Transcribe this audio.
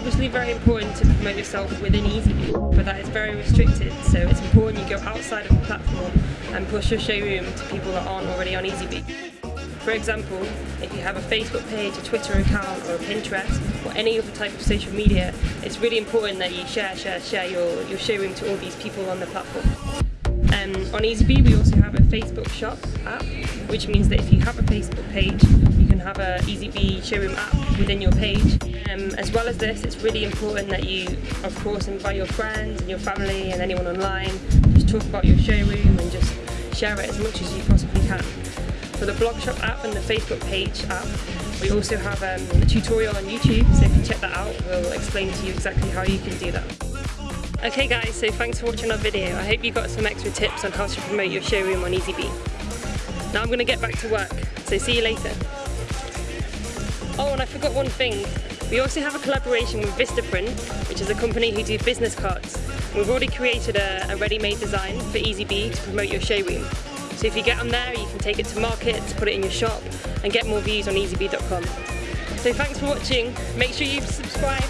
obviously very important to promote yourself within EasyBee, but that is very restricted, so it's important you go outside of the platform and push your showroom to people that aren't already on EasyBee. For example, if you have a Facebook page, a Twitter account or a Pinterest or any other type of social media, it's really important that you share, share, share your, your showroom to all these people on the platform. Um, on EasyBee we also have a Facebook shop app, which means that if you have a Facebook page, have a EasyBee showroom app within your page. Um, as well as this, it's really important that you, of course, invite your friends and your family and anyone online, just talk about your showroom and just share it as much as you possibly can. For the blog shop app and the Facebook page app, we also have um, a tutorial on YouTube, so if you check that out, we'll explain to you exactly how you can do that. Okay guys, so thanks for watching our video. I hope you got some extra tips on how to promote your showroom on EasyBee. Now I'm going to get back to work, so see you later. Oh, and I forgot one thing. We also have a collaboration with Vistaprint, which is a company who do business cards. We've already created a, a ready-made design for EasyBee to promote your showroom. So if you get on there, you can take it to market, put it in your shop, and get more views on easybee.com. So thanks for watching. Make sure you subscribe